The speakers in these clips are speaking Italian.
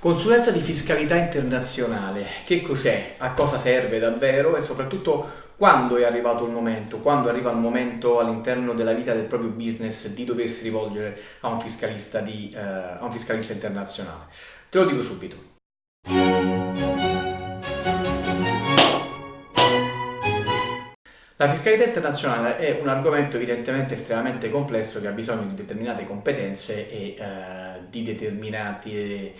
Consulenza di fiscalità internazionale, che cos'è? A cosa serve davvero e soprattutto quando è arrivato il momento, quando arriva il momento all'interno della vita del proprio business di doversi rivolgere a un fiscalista, di, eh, a un fiscalista internazionale? Te lo dico subito. La fiscalità internazionale è un argomento evidentemente estremamente complesso che ha bisogno di determinate competenze e eh, di determinati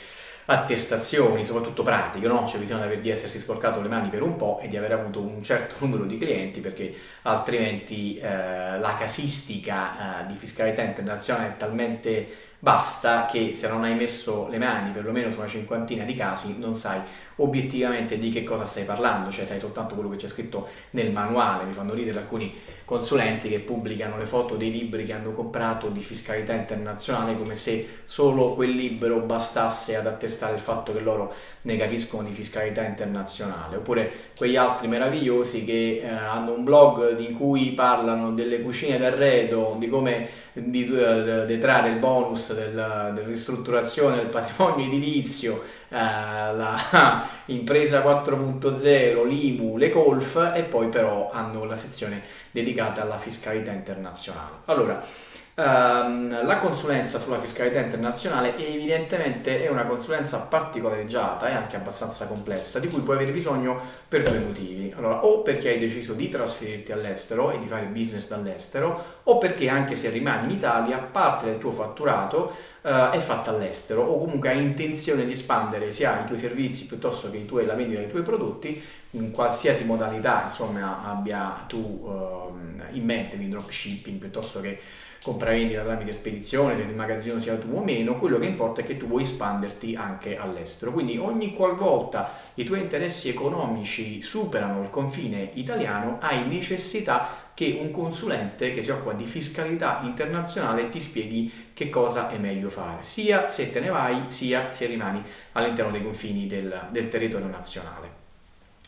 attestazioni, soprattutto pratiche, no? c'è bisogno di essersi sporcato le mani per un po' e di aver avuto un certo numero di clienti perché altrimenti eh, la casistica eh, di fiscalità internazionale è talmente basta che se non hai messo le mani perlomeno su una cinquantina di casi non sai obiettivamente di che cosa stai parlando, cioè sai soltanto quello che c'è scritto nel manuale, mi fanno ridere alcuni consulenti che pubblicano le foto dei libri che hanno comprato di fiscalità internazionale come se solo quel libro bastasse ad attestare il fatto che loro ne capiscono di fiscalità internazionale, oppure quegli altri meravigliosi che eh, hanno un blog in cui parlano delle cucine d'arredo, di come uh, detrarre il bonus del, della ristrutturazione del patrimonio edilizio, uh, la impresa 4.0, l'IMU, le Colf e poi però hanno la sezione dedicata alla fiscalità internazionale. Allora, Um, la consulenza sulla fiscalità internazionale evidentemente è una consulenza particolareggiata e anche abbastanza complessa di cui puoi avere bisogno per due motivi. Allora, o perché hai deciso di trasferirti all'estero e di fare business dall'estero, o perché anche se rimani in Italia parte del tuo fatturato uh, è fatta all'estero o comunque hai intenzione di espandere sia i tuoi servizi piuttosto che tuoi, la vendita dei tuoi prodotti in qualsiasi modalità insomma abbia tu uh, in mente di dropshipping piuttosto che compravendita tramite spedizione, se il magazzino sia tuo o meno, quello che importa è che tu vuoi espanderti anche all'estero. Quindi ogni qualvolta i tuoi interessi economici superano il confine italiano, hai necessità che un consulente che si occupa di fiscalità internazionale ti spieghi che cosa è meglio fare, sia se te ne vai, sia se rimani all'interno dei confini del, del territorio nazionale.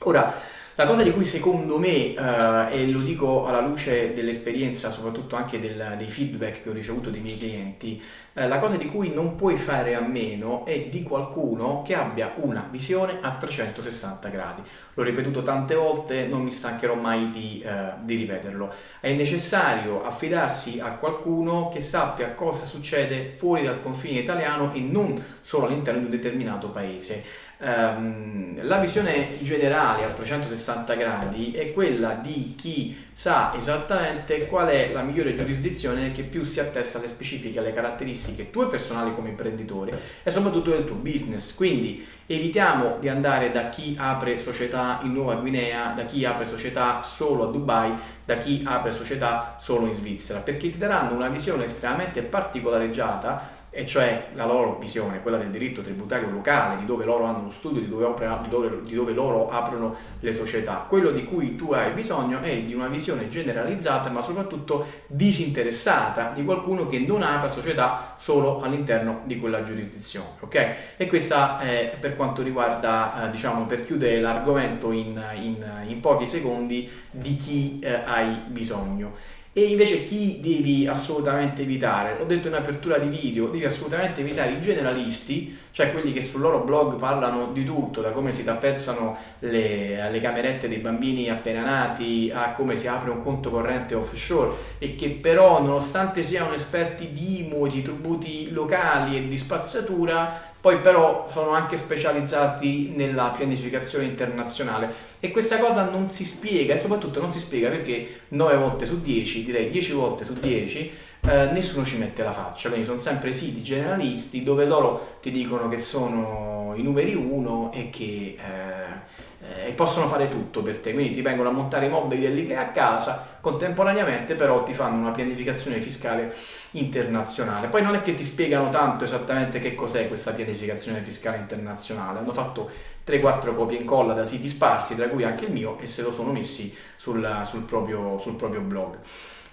Ora, la cosa di cui secondo me, eh, e lo dico alla luce dell'esperienza, soprattutto anche del, dei feedback che ho ricevuto dai miei clienti, eh, la cosa di cui non puoi fare a meno è di qualcuno che abbia una visione a 360 gradi. L'ho ripetuto tante volte, non mi stancherò mai di, eh, di ripeterlo. È necessario affidarsi a qualcuno che sappia cosa succede fuori dal confine italiano e non solo all'interno di un determinato paese. Um, la visione generale a 360 gradi è quella di chi sa esattamente qual è la migliore giurisdizione che più si attesta alle specifiche, alle caratteristiche tue personali come imprenditore e soprattutto del tuo business. Quindi evitiamo di andare da chi apre società in Nuova Guinea, da chi apre società solo a Dubai, da chi apre società solo in Svizzera, perché ti daranno una visione estremamente particolareggiata e cioè la loro visione, quella del diritto tributario locale, di dove loro hanno lo studio, di dove, opera, di, dove, di dove, loro aprono le società. Quello di cui tu hai bisogno è di una visione generalizzata, ma soprattutto disinteressata di qualcuno che non apra società solo all'interno di quella giurisdizione. Ok? E questa è per quanto riguarda, eh, diciamo, per chiudere l'argomento in, in, in, pochi secondi, di chi eh, hai bisogno. E invece chi devi assolutamente evitare? L'ho detto in apertura di video, devi assolutamente evitare i generalisti, cioè quelli che sul loro blog parlano di tutto, da come si tappezzano le, le camerette dei bambini appena nati a come si apre un conto corrente offshore e che però nonostante siano esperti di IMU, di tributi locali e di spazzatura poi però sono anche specializzati nella pianificazione internazionale. E questa cosa non si spiega e soprattutto non si spiega perché 9 volte su 10, direi 10 volte su 10, eh, nessuno ci mette la faccia, quindi sono sempre siti generalisti dove loro ti dicono che sono i numeri 1 e che eh, eh, possono fare tutto per te, quindi ti vengono a montare i mobili dell'IKEA a casa, contemporaneamente però ti fanno una pianificazione fiscale internazionale. Poi non è che ti spiegano tanto esattamente che cos'è questa pianificazione fiscale internazionale, hanno fatto 3-4 copie e incolla da siti sparsi, tra cui anche il mio, e se lo sono messi sul, sul, proprio, sul proprio blog.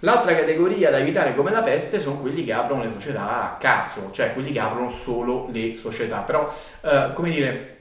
L'altra categoria da evitare come la peste sono quelli che aprono le società a caso, cioè quelli che aprono solo le società, però eh, come dire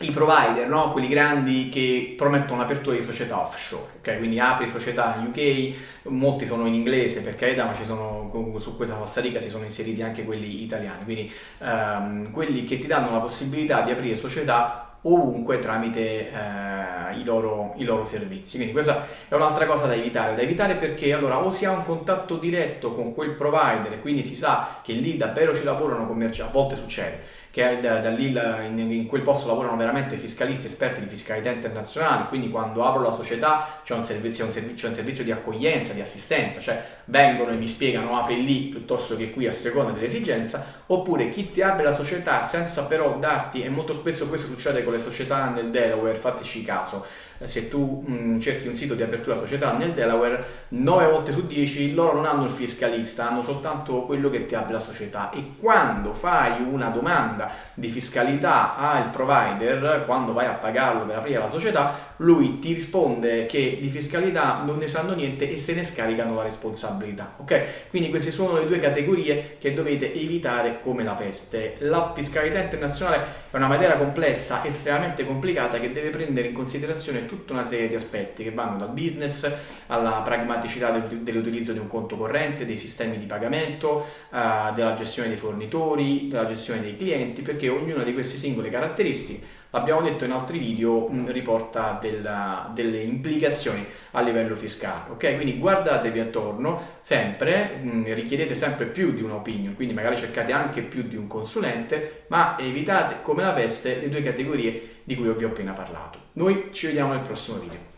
i provider, no? quelli grandi che promettono l'apertura di società offshore, okay? quindi apri società in UK, molti sono in inglese per carità, ma sono, su questa falsariga si sono inseriti anche quelli italiani, quindi um, quelli che ti danno la possibilità di aprire società ovunque tramite eh, i, loro, i, loro, servizi. Quindi questa è un'altra cosa da evitare, da evitare perché allora o si ha un contatto diretto con quel provider e quindi si sa che lì davvero ci lavorano commerciali, a volte succede, che da, da lì in, in, quel posto lavorano veramente fiscalisti esperti di fiscalità internazionale, quindi quando apro la società c'è un un un servizio di accoglienza, di assistenza, cioè vengono e mi spiegano apri lì piuttosto che qui a seconda dell'esigenza, oppure chi ti apre la società senza però darti, e molto spesso questo succede con le società nel Delaware, fateci caso, se tu mh, cerchi un sito di apertura società nel Delaware, 9 volte su 10 loro non hanno il fiscalista, hanno soltanto quello che ti apre la società e quando fai una domanda di fiscalità al provider, quando vai a pagarlo per aprire la società, lui ti risponde che di fiscalità non ne sanno niente e se ne scaricano la responsabilità. Ok? Quindi queste sono le due categorie che dovete evitare come la peste. La fiscalità internazionale è una materia complessa, estremamente complicata che deve prendere in considerazione tutta una serie di aspetti che vanno dal business alla pragmaticità dell'utilizzo di un conto corrente, dei sistemi di pagamento, uh, della gestione dei fornitori, della gestione dei clienti, perché ognuna di queste singole caratteristiche l'abbiamo detto in altri video, mm, riporta della, delle implicazioni a livello fiscale, ok? Quindi guardatevi attorno sempre, mm, richiedete sempre più di un'opinion, quindi magari cercate anche più di un consulente, ma evitate come la peste le due categorie di cui vi ho appena parlato. Noi ci vediamo nel prossimo video.